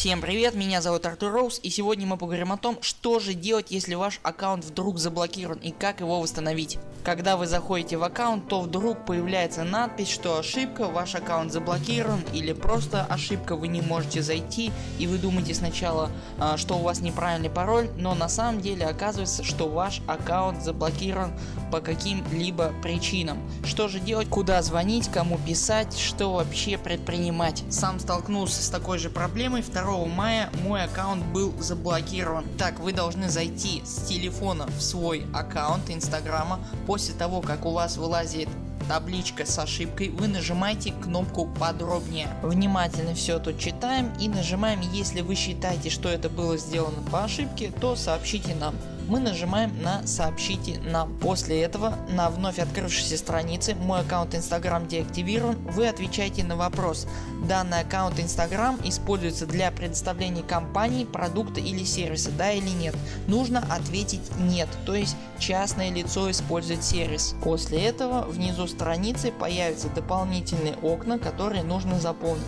Всем привет, меня зовут Артур Роуз и сегодня мы поговорим о том, что же делать если ваш аккаунт вдруг заблокирован и как его восстановить. Когда вы заходите в аккаунт, то вдруг появляется надпись, что ошибка, ваш аккаунт заблокирован или просто ошибка, вы не можете зайти и вы думаете сначала, а, что у вас неправильный пароль, но на самом деле оказывается, что ваш аккаунт заблокирован по каким-либо причинам. Что же делать, куда звонить, кому писать, что вообще предпринимать. Сам столкнулся с такой же проблемой 2 мая мой аккаунт был заблокирован. Так вы должны зайти с телефона в свой аккаунт инстаграма. После того как у вас вылазит табличка с ошибкой, вы нажимаете кнопку подробнее. Внимательно все тут читаем и нажимаем, если вы считаете, что это было сделано по ошибке, то сообщите нам мы нажимаем на сообщите нам. После этого на вновь открывшейся странице мой аккаунт Instagram деактивирован, вы отвечаете на вопрос. Данный аккаунт Instagram используется для предоставления компании продукта или сервиса, да или нет. Нужно ответить нет, то есть частное лицо использует сервис. После этого внизу страницы появятся дополнительные окна, которые нужно заполнить.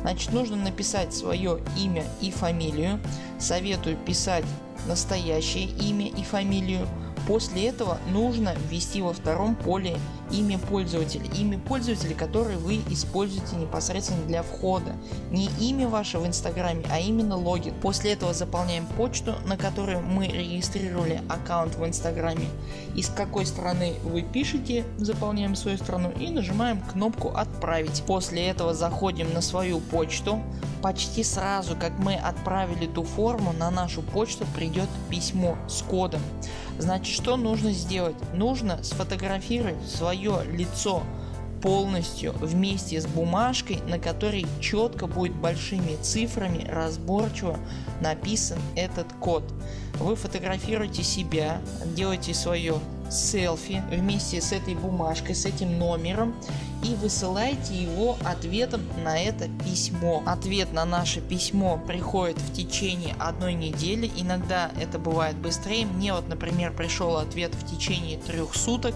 Значит нужно написать свое имя и фамилию. Советую писать настоящее имя и фамилию. После этого нужно ввести во втором поле имя пользователя. Имя пользователя, которое вы используете непосредственно для входа. Не имя ваше в инстаграме, а именно логин. После этого заполняем почту, на которую мы регистрировали аккаунт в инстаграме. Из какой страны вы пишете, заполняем свою страну и нажимаем кнопку отправить. После этого заходим на свою почту. Почти сразу как мы отправили ту форму на нашу почту придет письмо с кодом. Значит что нужно сделать? Нужно сфотографировать свое лицо полностью вместе с бумажкой, на которой четко будет большими цифрами разборчиво написан этот код. Вы фотографируете себя, делаете свое селфи вместе с этой бумажкой, с этим номером и высылаете его ответом на это письмо. Ответ на наше письмо приходит в течение одной недели, иногда это бывает быстрее. Мне вот например пришел ответ в течение трех суток,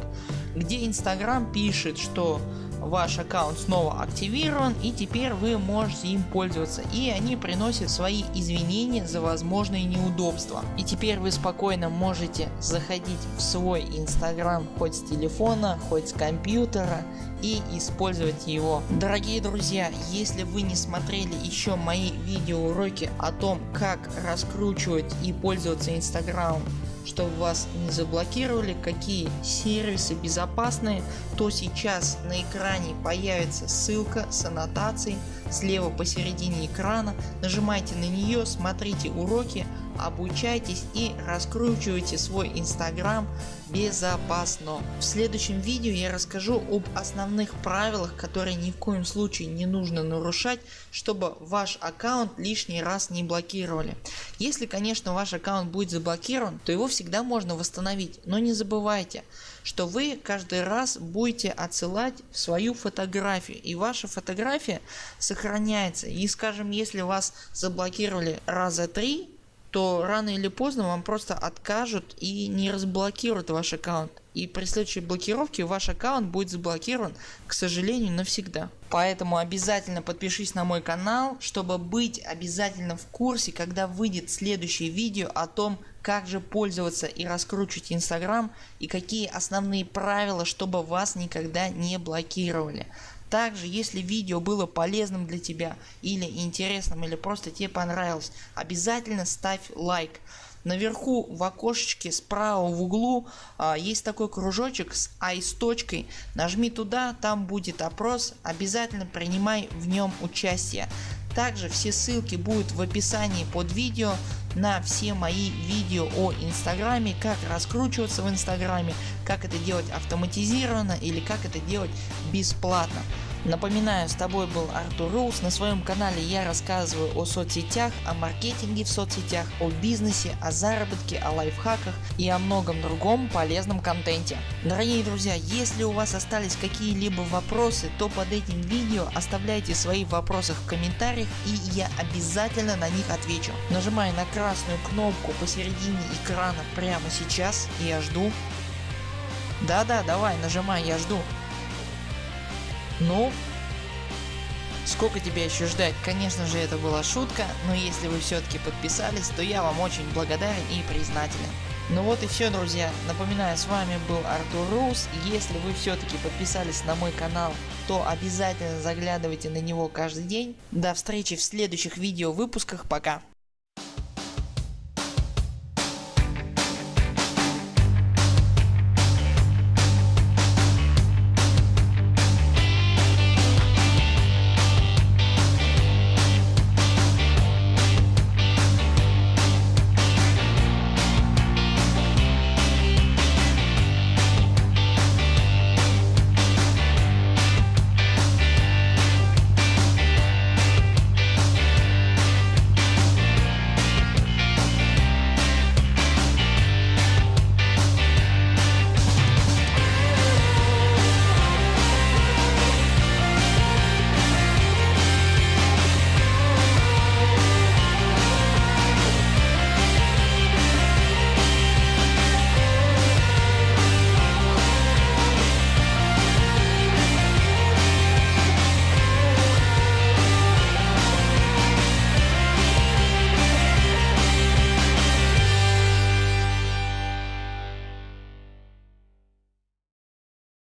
где Инстаграм пишет, что ваш аккаунт снова активирован и теперь вы можете им пользоваться и они приносят свои извинения за возможные неудобства. И теперь вы спокойно можете заходить в свой инстаграм хоть с телефона, хоть с компьютера и использовать его. Дорогие друзья, если вы не смотрели еще мои видеоуроки о том как раскручивать и пользоваться инстаграмом чтобы вас не заблокировали, какие сервисы безопасные, то сейчас на экране появится ссылка с аннотацией слева посередине экрана. Нажимайте на нее, смотрите уроки, обучайтесь и раскручивайте свой инстаграм безопасно. В следующем видео я расскажу об основных правилах, которые ни в коем случае не нужно нарушать, чтобы ваш аккаунт лишний раз не блокировали. Если конечно ваш аккаунт будет заблокирован, то его всегда можно восстановить, но не забывайте, что вы каждый раз будете отсылать свою фотографию. И ваша фотография сохраняется. И скажем если вас заблокировали раза три то рано или поздно вам просто откажут и не разблокируют ваш аккаунт. И при следующей блокировке ваш аккаунт будет заблокирован к сожалению навсегда. Поэтому обязательно подпишись на мой канал, чтобы быть обязательно в курсе, когда выйдет следующее видео о том, как же пользоваться и раскручивать инстаграм и какие основные правила, чтобы вас никогда не блокировали. Также если видео было полезным для тебя или интересным или просто тебе понравилось обязательно ставь лайк. Наверху в окошечке справа в углу а, есть такой кружочек с I с точкой. Нажми туда, там будет опрос. Обязательно принимай в нем участие. Также все ссылки будут в описании под видео на все мои видео о инстаграме, как раскручиваться в инстаграме, как это делать автоматизированно или как это делать бесплатно. Напоминаю, с тобой был Артур Роуз. На своем канале я рассказываю о соцсетях, о маркетинге в соцсетях, о бизнесе, о заработке, о лайфхаках и о многом другом полезном контенте. Дорогие друзья, если у вас остались какие-либо вопросы, то под этим видео оставляйте свои вопросы в комментариях и я обязательно на них отвечу. Нажимай на красную кнопку посередине экрана прямо сейчас и я жду. Да-да, давай, нажимай, я жду. Ну? Сколько тебя еще ждать? Конечно же это была шутка, но если вы все-таки подписались, то я вам очень благодарен и признателен. Ну вот и все друзья, напоминаю с вами был Артур Рус, если вы все-таки подписались на мой канал, то обязательно заглядывайте на него каждый день. До встречи в следующих видео выпусках, пока.